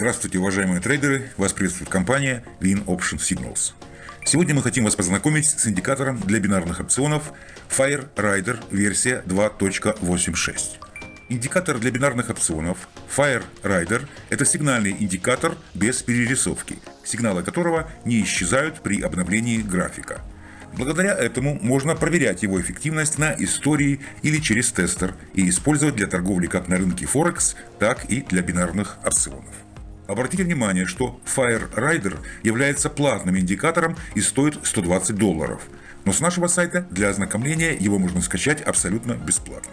Здравствуйте, уважаемые трейдеры! Вас приветствует компания Win Option Signals. Сегодня мы хотим вас познакомить с индикатором для бинарных опционов Fire Rider версия 2.86. Индикатор для бинарных опционов Fire Rider – это сигнальный индикатор без перерисовки, сигналы которого не исчезают при обновлении графика. Благодаря этому можно проверять его эффективность на истории или через тестер и использовать для торговли как на рынке Форекс, так и для бинарных опционов. Обратите внимание, что Fire Rider является платным индикатором и стоит 120 долларов. Но с нашего сайта для ознакомления его можно скачать абсолютно бесплатно.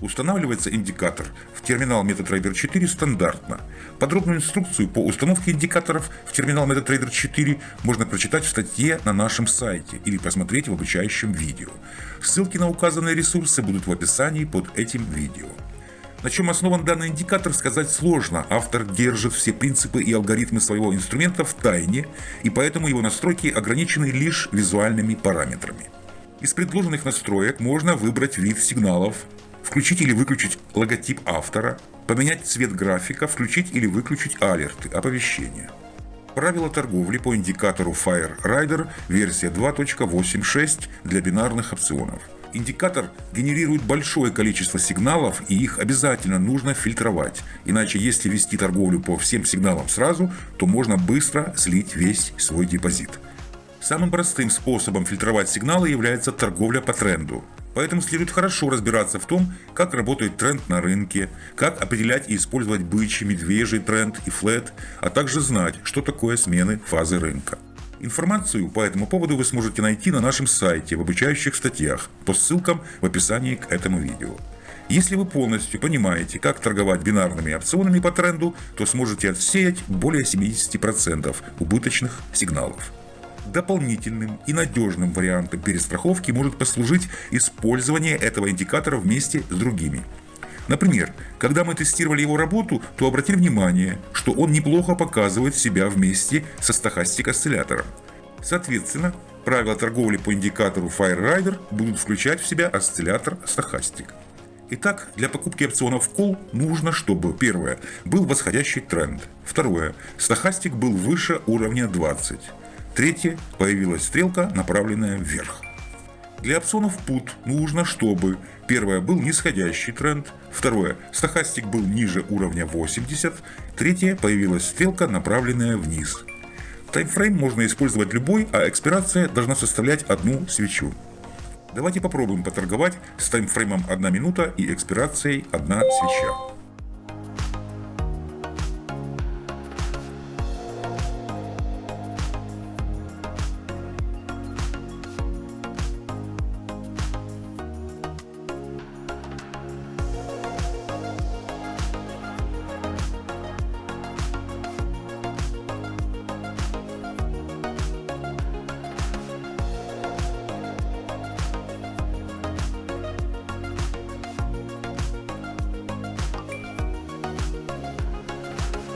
Устанавливается индикатор в терминал MetaTrader 4 стандартно. Подробную инструкцию по установке индикаторов в терминал MetaTrader 4 можно прочитать в статье на нашем сайте или посмотреть в обучающем видео. Ссылки на указанные ресурсы будут в описании под этим видео. На чем основан данный индикатор, сказать сложно. Автор держит все принципы и алгоритмы своего инструмента в тайне, и поэтому его настройки ограничены лишь визуальными параметрами. Из предложенных настроек можно выбрать вид сигналов, включить или выключить логотип автора, поменять цвет графика, включить или выключить алерты, оповещения. Правила торговли по индикатору Fire Rider версия 2.86 для бинарных опционов. Индикатор генерирует большое количество сигналов, и их обязательно нужно фильтровать. Иначе, если вести торговлю по всем сигналам сразу, то можно быстро слить весь свой депозит. Самым простым способом фильтровать сигналы является торговля по тренду. Поэтому следует хорошо разбираться в том, как работает тренд на рынке, как определять и использовать бычий, медвежий тренд и флет, а также знать, что такое смены фазы рынка. Информацию по этому поводу вы сможете найти на нашем сайте в обучающих статьях по ссылкам в описании к этому видео. Если вы полностью понимаете, как торговать бинарными опционами по тренду, то сможете отсеять более 70% убыточных сигналов. Дополнительным и надежным вариантом перестраховки может послужить использование этого индикатора вместе с другими – Например, когда мы тестировали его работу, то обратили внимание, что он неплохо показывает себя вместе со стохастик-осциллятором. Соответственно, правила торговли по индикатору FireRider будут включать в себя осциллятор стохастик. Итак, для покупки опционов Call нужно, чтобы первое был восходящий тренд, второе стохастик был выше уровня 20, третье появилась стрелка, направленная вверх. Для опционов PUT нужно, чтобы первое был нисходящий тренд, второе стохастик был ниже уровня 80, третье появилась стрелка, направленная вниз. Таймфрейм можно использовать любой, а экспирация должна составлять одну свечу. Давайте попробуем поторговать с таймфреймом 1 минута и экспирацией 1 свеча.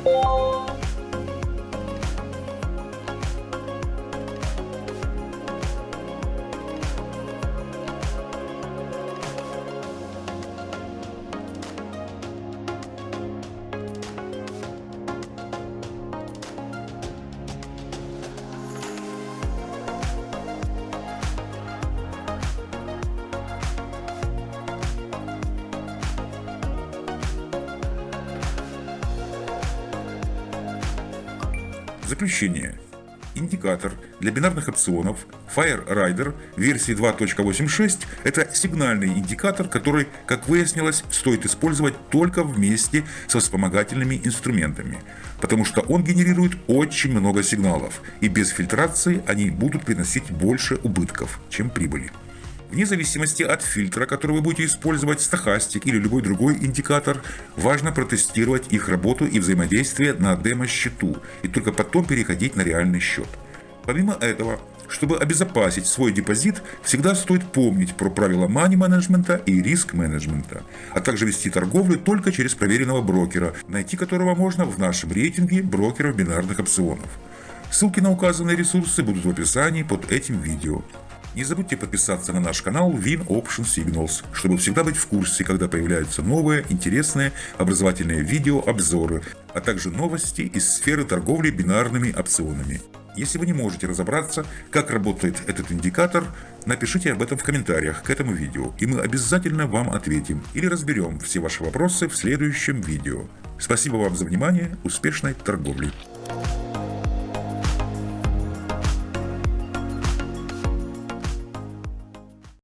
Bye. Заключение. Индикатор для бинарных опционов Fire Rider версии 2.86 – это сигнальный индикатор, который, как выяснилось, стоит использовать только вместе со вспомогательными инструментами, потому что он генерирует очень много сигналов, и без фильтрации они будут приносить больше убытков, чем прибыли. Вне зависимости от фильтра, который вы будете использовать, стахастик или любой другой индикатор, важно протестировать их работу и взаимодействие на демо-счету и только потом переходить на реальный счет. Помимо этого, чтобы обезопасить свой депозит, всегда стоит помнить про правила мани-менеджмента и риск-менеджмента, а также вести торговлю только через проверенного брокера, найти которого можно в нашем рейтинге брокеров бинарных опционов. Ссылки на указанные ресурсы будут в описании под этим видео. Не забудьте подписаться на наш канал Win Option Signals, чтобы всегда быть в курсе, когда появляются новые, интересные, образовательные видео, обзоры, а также новости из сферы торговли бинарными опционами. Если вы не можете разобраться, как работает этот индикатор, напишите об этом в комментариях к этому видео, и мы обязательно вам ответим или разберем все ваши вопросы в следующем видео. Спасибо вам за внимание, успешной торговли!